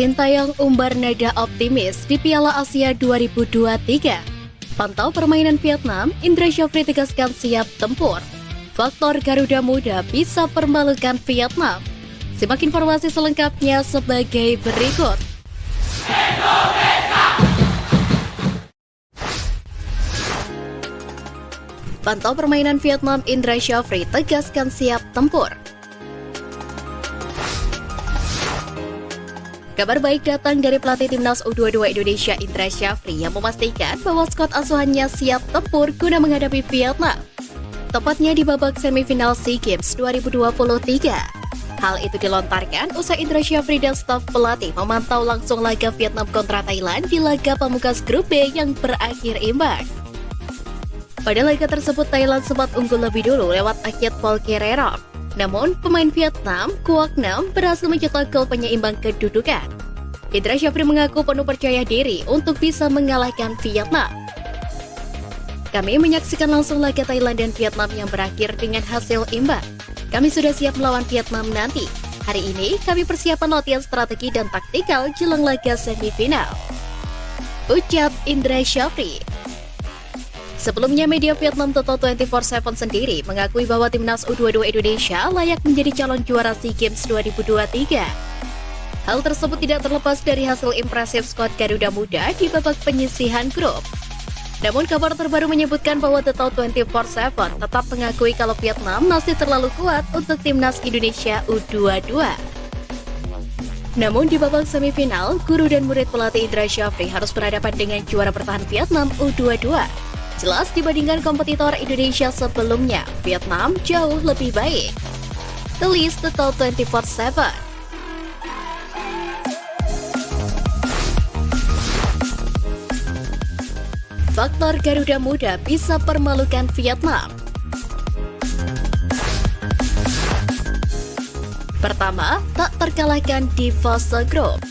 Sintayong umbar nada optimis di Piala Asia 2023. Pantau permainan Vietnam, Indra Syafri tegaskan siap tempur. Faktor Garuda Muda bisa permalukan Vietnam. Simak informasi selengkapnya sebagai berikut. Pantau permainan Vietnam, Indra Syafri tegaskan siap tempur. Kabar baik datang dari pelatih timnas U22 Indonesia Indra Syafri yang memastikan bahwa skuad asuhannya siap tempur guna menghadapi Vietnam. Tepatnya di babak semifinal SEA Games 2023. Hal itu dilontarkan usai Indra Syafri dan staf pelatih memantau langsung laga Vietnam kontra Thailand di laga pamungkas grup B yang berakhir imbang. Pada laga tersebut Thailand sempat unggul lebih dulu lewat akhir Paul Kererok. Namun, pemain Vietnam, Kuak Nam, berhasil mencetak gol penyeimbang kedudukan. Indra Syafri mengaku penuh percaya diri untuk bisa mengalahkan Vietnam. Kami menyaksikan langsung laga Thailand dan Vietnam yang berakhir dengan hasil imbang. Kami sudah siap melawan Vietnam nanti. Hari ini, kami persiapan latihan strategi dan taktikal jelang laga semifinal. Ucap Indra Syafri. Sebelumnya, media Vietnam Total 24-7 sendiri mengakui bahwa timnas U22 Indonesia layak menjadi calon juara SEA Games 2023. Hal tersebut tidak terlepas dari hasil impresif skuad Garuda Muda di babak penyisihan grup. Namun kabar terbaru menyebutkan bahwa Total 24-7 tetap mengakui kalau Vietnam masih terlalu kuat untuk timnas Indonesia U22. Namun di babak semifinal, guru dan murid pelatih Indra Syafri harus berhadapan dengan juara bertahan Vietnam U22 Jelas dibandingkan kompetitor Indonesia sebelumnya, Vietnam jauh lebih baik. Tulis Total 24-7 Faktor Garuda Muda bisa permalukan Vietnam. Pertama, tak terkalahkan di fase grup.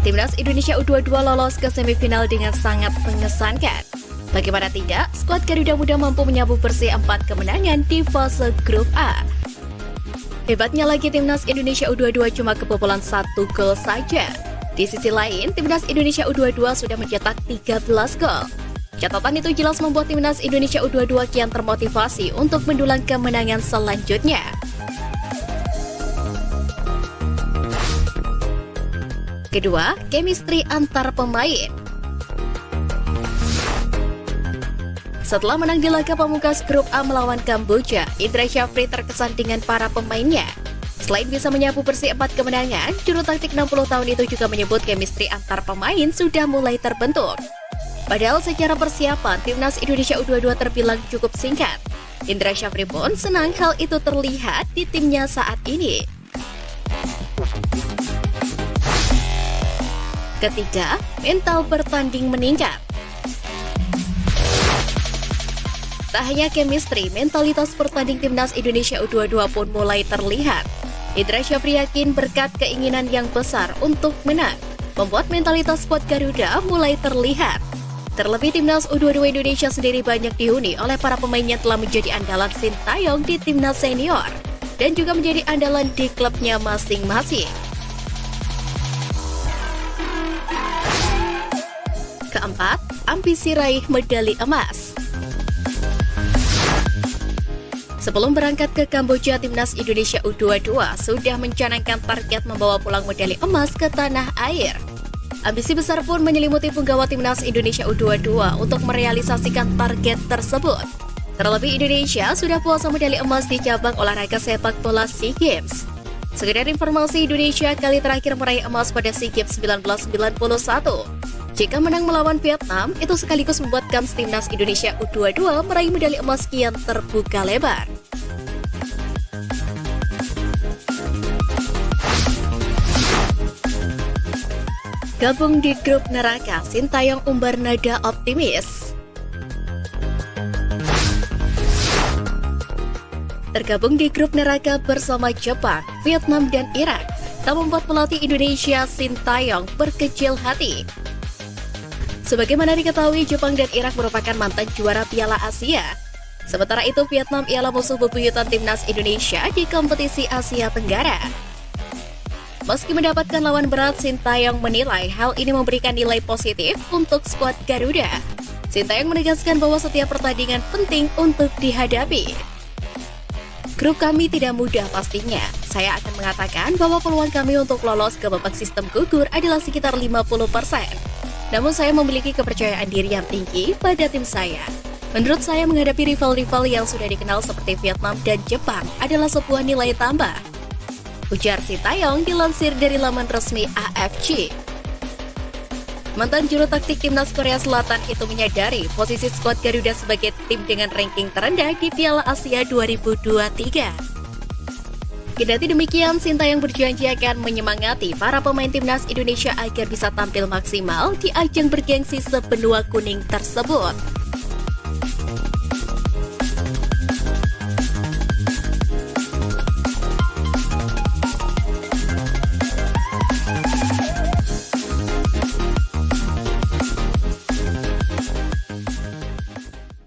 Timnas Indonesia U22 lolos ke semifinal dengan sangat mengesankan. Bagaimana tidak, skuad Garuda Muda mampu menyabu bersih empat kemenangan di fase grup A. Hebatnya lagi Timnas Indonesia U22 cuma kebobolan satu gol saja. Di sisi lain, Timnas Indonesia U22 sudah mencetak 13 gol. Catatan itu jelas membuat Timnas Indonesia U22 kian termotivasi untuk mendulang kemenangan selanjutnya. Kedua, chemistry antar pemain. Setelah menang di laga pamungkas grup A melawan Kamboja, Indra Syafri terkesan dengan para pemainnya. Selain bisa menyapu bersih empat kemenangan, juru taktik 60 tahun itu juga menyebut chemistry antar pemain sudah mulai terbentuk. Padahal secara persiapan, Timnas Indonesia U22 terbilang cukup singkat. Indra Syafri pun senang hal itu terlihat di timnya saat ini. Ketiga, mental bertanding meningkat. Tak hanya chemistry, mentalitas pertanding timnas Indonesia U22 pun mulai terlihat. Indra Syafri yakin berkat keinginan yang besar untuk menang, membuat mentalitas squad Garuda mulai terlihat. Terlebih timnas U22 Indonesia sendiri banyak dihuni oleh para pemain yang telah menjadi andalan Sintayong di timnas senior dan juga menjadi andalan di klubnya masing-masing. Keempat, ambisi raih medali emas. Sebelum berangkat ke Kamboja, Timnas Indonesia U22 sudah mencanangkan target membawa pulang medali emas ke tanah air. Ambisi besar pun menyelimuti punggawa Timnas Indonesia U22 untuk merealisasikan target tersebut. Terlebih Indonesia sudah puasa medali emas di cabang olahraga sepak bola SEA Games. Sekedar informasi, Indonesia kali terakhir meraih emas pada SEA Games 1991. Jika menang melawan Vietnam, itu sekaligus membuat kans timnas Indonesia U22 meraih medali emas kian terbuka lebar. Gabung di grup neraka, Sintayong umbar nada optimis. Tergabung di grup neraka bersama Jepang, Vietnam, dan Irak, tak membuat pelatih Indonesia Sintayong berkecil hati. Sebagaimana diketahui, Jepang dan Irak merupakan mantan juara Piala Asia. Sementara itu, Vietnam ialah musuh bebuyutan timnas Indonesia di kompetisi Asia Tenggara. Meski mendapatkan lawan berat, Sintayong menilai hal ini memberikan nilai positif untuk skuad Garuda. Sintayong menegaskan bahwa setiap pertandingan penting untuk dihadapi. Grup kami tidak mudah pastinya. Saya akan mengatakan bahwa peluang kami untuk lolos ke babak sistem gugur adalah sekitar 50%. Namun saya memiliki kepercayaan diri yang tinggi pada tim saya. Menurut saya menghadapi rival-rival yang sudah dikenal seperti Vietnam dan Jepang adalah sebuah nilai tambah. Ujar Sintayong dilansir dari laman resmi AFC. Mantan juru taktik timnas Korea Selatan itu menyadari posisi skuad Garuda sebagai tim dengan ranking terendah di Piala Asia 2023. Kendati demikian, Sinta yang berjanji akan menyemangati para pemain timnas Indonesia agar bisa tampil maksimal di ajang bergengsi sebenua kuning tersebut.